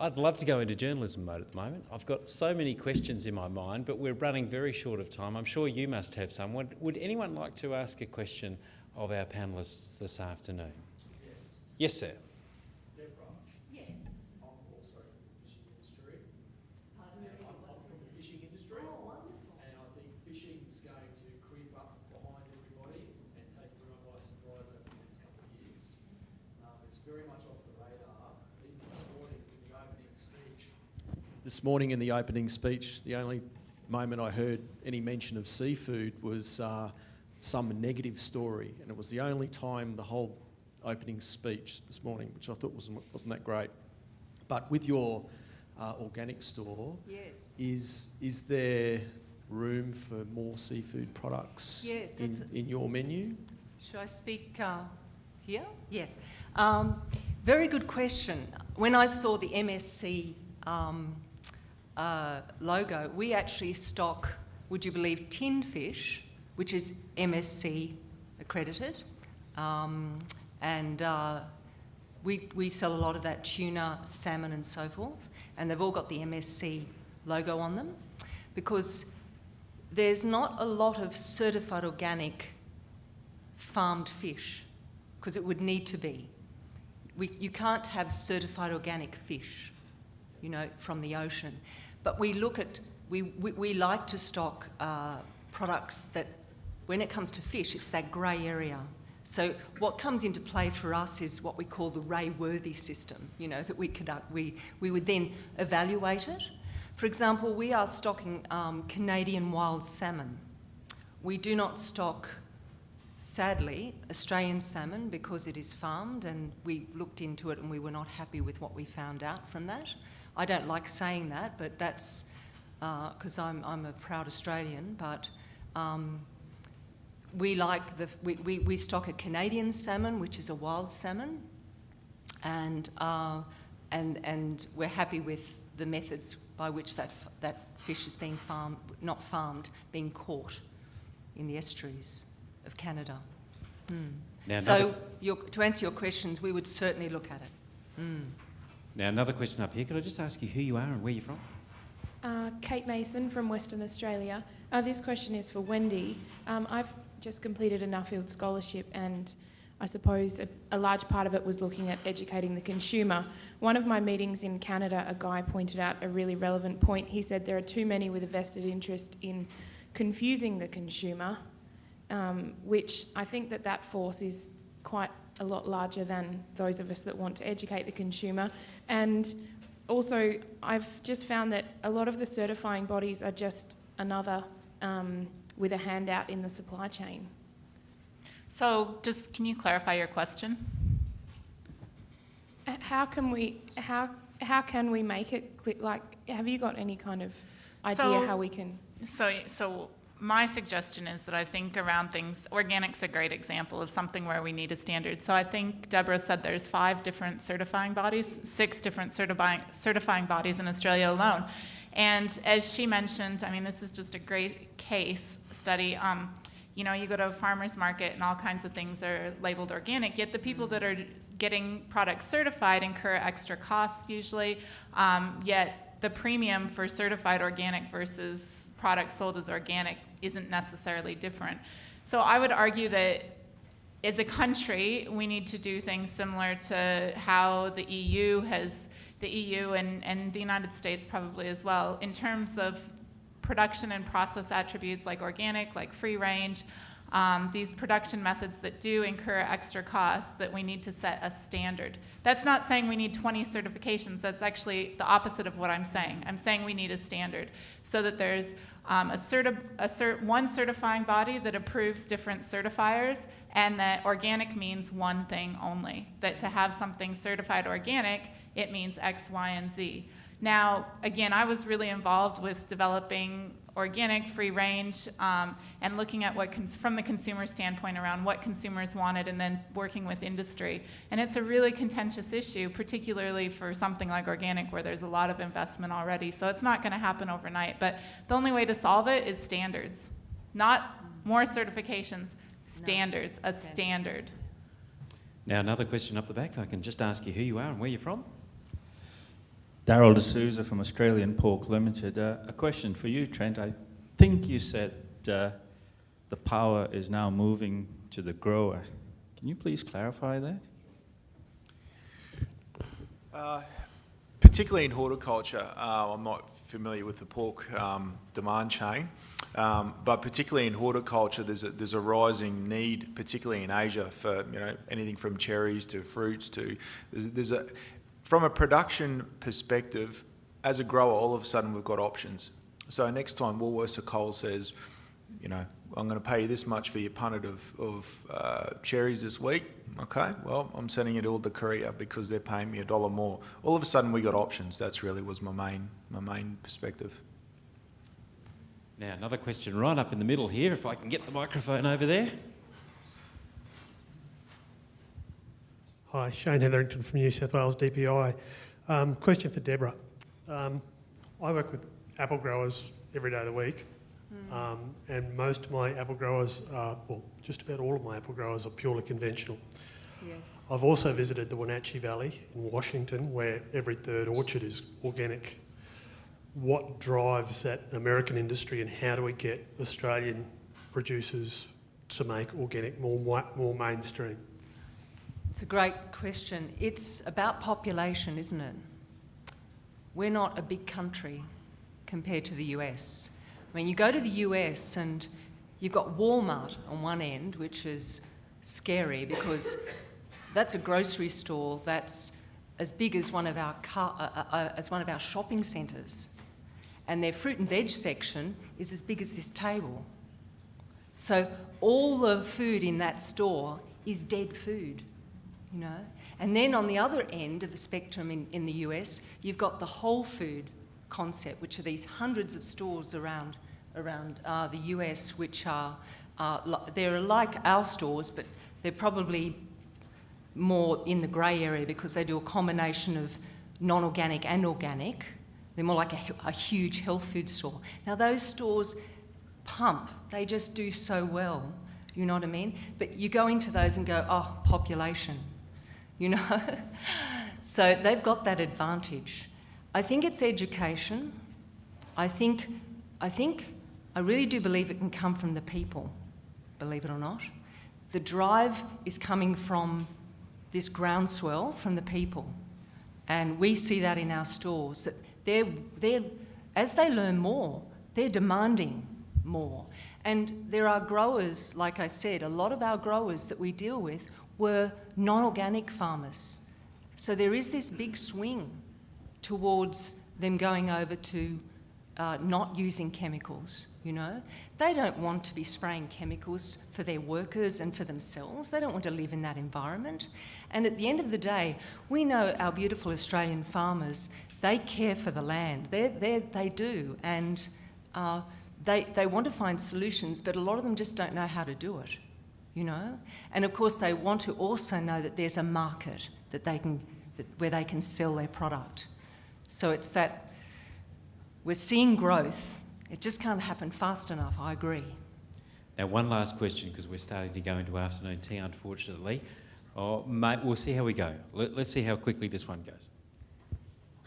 I'd love to go into journalism mode at the moment. I've got so many questions in my mind, but we're running very short of time. I'm sure you must have some. Would, would anyone like to ask a question of our panellists this afternoon? Yes. Yes, sir. Deborah, Yes. I'm also from the fishing industry. Pardon And me? I'm, I'm from the fishing industry. Oh, wonderful. And I think fishing is going to creep up behind everybody and take everyone by surprise over the next couple of years. Um, it's very much off the radar. Even this morning in the opening speech. This morning in the opening speech, the only moment I heard any mention of seafood was uh, some negative story, and it was the only time the whole opening speech this morning, which I thought wasn't, wasn't that great. But with your uh, organic store, Yes. is, is there room for more seafood products Yes, in, in your menu? Should I speak uh, here? Yeah. Um, very good question. When I saw the MSC um, uh, logo, we actually stock, would you believe, tinned fish, which is MSC accredited. Um, and uh, we, we sell a lot of that tuna, salmon, and so forth. And they've all got the MSC logo on them because there's not a lot of certified organic farmed fish because it would need to be. We, you can't have certified organic fish, you know, from the ocean. But we look at, we, we, we like to stock uh, products that, when it comes to fish, it's that grey area. So what comes into play for us is what we call the Ray Worthy system, you know, that we conduct. We, we would then evaluate it. For example, we are stocking um, Canadian wild salmon. We do not stock sadly, Australian salmon because it is farmed, and we looked into it and we were not happy with what we found out from that. I don't like saying that, but that's because I'm, I'm a proud Australian, but um, we like the, we, we, we stock a Canadian salmon, which is a wild salmon, and, uh, and, and we're happy with the methods by which that, f- that fish is being farmed, not farmed, being caught in the estuaries of Canada. Mm. Now, so, your, to answer your questions, we would certainly look at it. Mm. Now, another question up here. Could I just ask you who you are and where you're from? Uh, Kate Mason from Western Australia. Uh, this question is for Wendy. Um, I've just completed a Nuffield scholarship, and I suppose a, a large part of it was looking at educating the consumer. One of my meetings in Canada, a guy pointed out a really relevant point. He said there are too many with a vested interest in confusing the consumer, um, which I think that that force is quite a lot larger than those of us that want to educate the consumer. And also, I've just found that a lot of the certifying bodies are just another um, with a handout in the supply chain. So just, can you clarify your question? How can we how how can we make it clear? Like, have you got any kind of idea So- how we can? So, so my suggestion is that I think around things, organic's a great example of something where we need a standard. So I think Deborah said there's five different certifying bodies, six different certifying, certifying bodies in Australia alone. And as she mentioned, I mean, this is just a great case study. Um, you know, you go to a farmer's market and all kinds of things are labeled organic, yet the people that are getting products certified incur extra costs usually, um, yet the premium for certified organic versus products sold as organic isn't necessarily different. So I would argue that as a country, we need to do things similar to how the EU has, the EU and, and the United States probably as well, in terms of production and process attributes like organic, like free range, um, these production methods that do incur extra costs that we need to set a standard. That's not saying we need 20 certifications. That's actually the opposite of what I'm saying. I'm saying we need a standard so that there's um, a certi- a cert- one certifying body that approves different certifiers and that organic means one thing only. That to have something certified organic, it means X, Y, and Z. Now, again, I was really involved with developing organic, free range, um, and looking at what, cons- from the consumer standpoint, around what consumers wanted, and then working with industry. And it's a really contentious issue, particularly for something like organic, where there's a lot of investment already. So it's not going to happen overnight. But the only way to solve it is standards, not more certifications, standards, a standards. standard. Now, another question up the back. If I can just ask you who you are and where you're from. Daryl D'Souza from Australian Pork Limited. Uh, a question for you, Trent. I think you said uh, the power is now moving to the grower. Can you please clarify that? Uh, particularly in horticulture, uh, I'm not familiar with the pork um, demand chain, um, but particularly in horticulture, there's a, there's a rising need, particularly in Asia, for you know anything from cherries to fruits to there's, there's a from a production perspective, as a grower, all of a sudden we've got options. So next time Woolworths or Coles says, you know, I'm going to pay you this much for your punnet of, of uh, cherries this week. Okay, well, I'm sending it all to Korea because they're paying me a dollar more. All of a sudden, we got options. That's really was my main my main perspective. Now, another question right up in the middle here, if I can get the microphone over there. Hi, Shane Hetherington from New South Wales DPI. Um, question for Deborah. Um, I work with apple growers every day of the week, um, and most of my apple growers are, well, just about all of my apple growers are purely conventional. Yes. I've also visited the Wenatchee Valley in Washington, where every third orchard is organic. What drives that American industry, and how do we get Australian producers to make organic more more mainstream? It's a great question. It's about population, isn't it? We're not a big country compared to the US. I mean, you go to the US and you've got Walmart on one end, which is scary because that's a grocery store that's as big as one of our car, uh, uh, uh, as one of our shopping centres, and their fruit and veg section is as big as this table. So all the food in that store is dead food, you know. And then on the other end of the spectrum in, in the US, you've got the whole food concept, which are these hundreds of stores around around uh, the US, which are they're like our stores, but they're probably more in the grey area because they do a combination of non-organic and organic. They're more like a, a huge health food store. Now those stores pump; they just do so well. You know what I mean? But you go into those and go, oh, population, you know. so they've got that advantage. I think it's education. I think, I think, I really do believe it can come from the people, believe it or not. The drive is coming from this groundswell from the people. And we see that in our stores, that they're, they're, as they learn more, they're demanding more. And there are growers, like I said, a lot of our growers that we deal with were non-organic farmers. So there is this big swing towards them going over to uh, not using chemicals, you know. They don't want to be spraying chemicals for their workers and for themselves. They don't want to live in that environment. And at the end of the day, we know our beautiful Australian farmers, they care for the land. They're, they're, they do. And uh, they, they want to find solutions, but a lot of them just don't know how to do it, you know. And of course, they want to also know that there's a market that they can, that, where they can sell their product. So it's that we're seeing growth. It just can't happen fast enough, I agree. Now, one last question because we're starting to go into afternoon tea, unfortunately. Oh, mate, we'll see how we go. Let, let's see how quickly this one goes.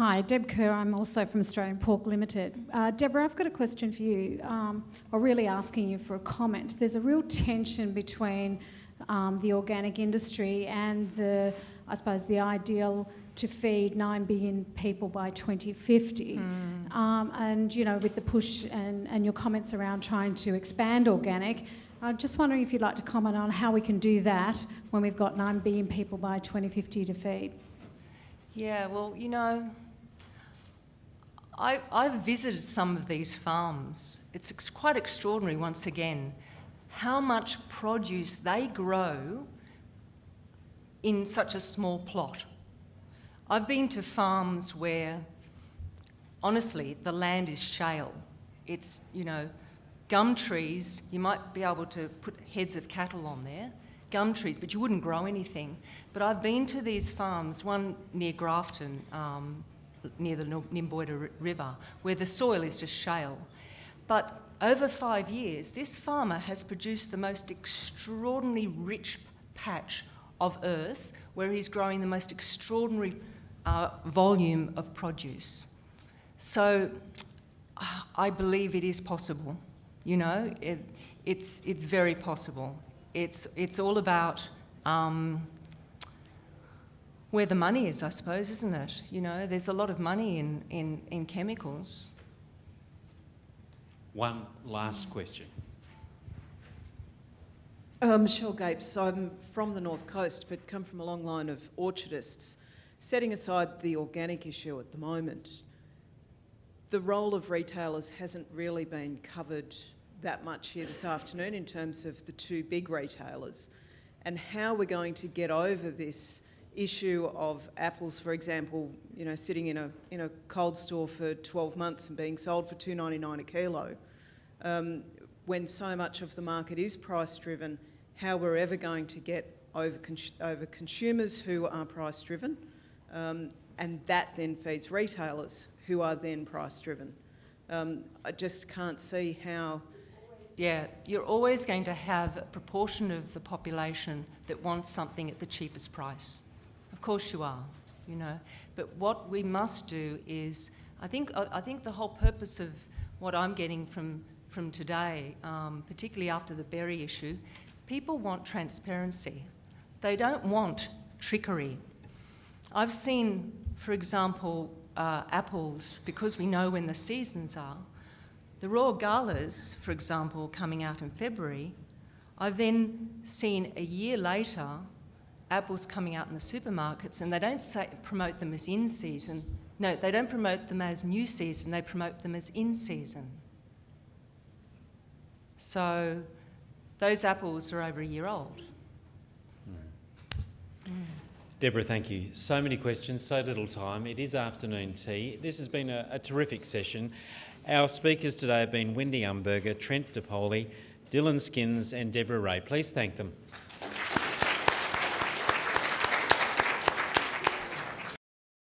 Hi, Deb Kerr. I'm also from Australian Pork Limited. Uh, Deborah, I've got a question for you, um, or really asking you for a comment. There's a real tension between um, the organic industry and the, I suppose, the ideal to feed 9 billion people by 2050. Um, and, you know, with the push and, and your comments around trying to expand organic, I'm just wondering if you'd like to comment on how we can do that when we've got 9 billion people by 2050 to feed. Yeah, well, you know, I, I've visited some of these farms. It's ex- quite extraordinary, once again, how much produce they grow in such a small plot. I've been to farms where, honestly, the land is shale. It's, you know, gum trees, you might be able to put heads of cattle on there, gum trees, but you wouldn't grow anything. But I've been to these farms, one near Grafton, um, near the Nymboida River, where the soil is just shale. But over five years, this farmer has produced the most extraordinarily rich patch of earth where he's growing the most extraordinary uh, volume of produce. So I believe it is possible. You know, it, it's, it's very possible. It's, it's all about um, where the money is, I suppose, isn't it? You know, there's a lot of money in, in, in chemicals. One last question. Uh, Michelle Gapes, I'm from the North Coast but come from a long line of orchardists. Setting aside the organic issue at the moment, the role of retailers hasn't really been covered that much here this afternoon in terms of the two big retailers and how we're going to get over this issue of apples, for example, you know, sitting in a, in a cold store for 12 months and being sold for $2.99 a kilo. Um, when so much of the market is price driven, how we're ever going to get over, cons over consumers who are price driven, um, and that then feeds retailers who are then price driven. Um, I just can't see how. Yeah, you're always going to have a proportion of the population that wants something at the cheapest price. Of course you are, you know. But what we must do is, I think, I think the whole purpose of what I'm getting from, from today, um, particularly after the berry issue, people want transparency. They don't want trickery. I've seen, for example, uh, apples, because we know when the seasons are, the royal galas, for example, coming out in February, I've then seen a year later apples coming out in the supermarkets and they don't say, promote them as in season. No, they don't promote them as new season, they promote them as in season. So those apples are over a year old. Mm. Deborah, thank you. So many questions, so little time. It is afternoon tea. This has been a, a terrific session. Our speakers today have been Wendy Umberger, Trent DePoli, Dylan Skins and Deborah Ray. Please thank them.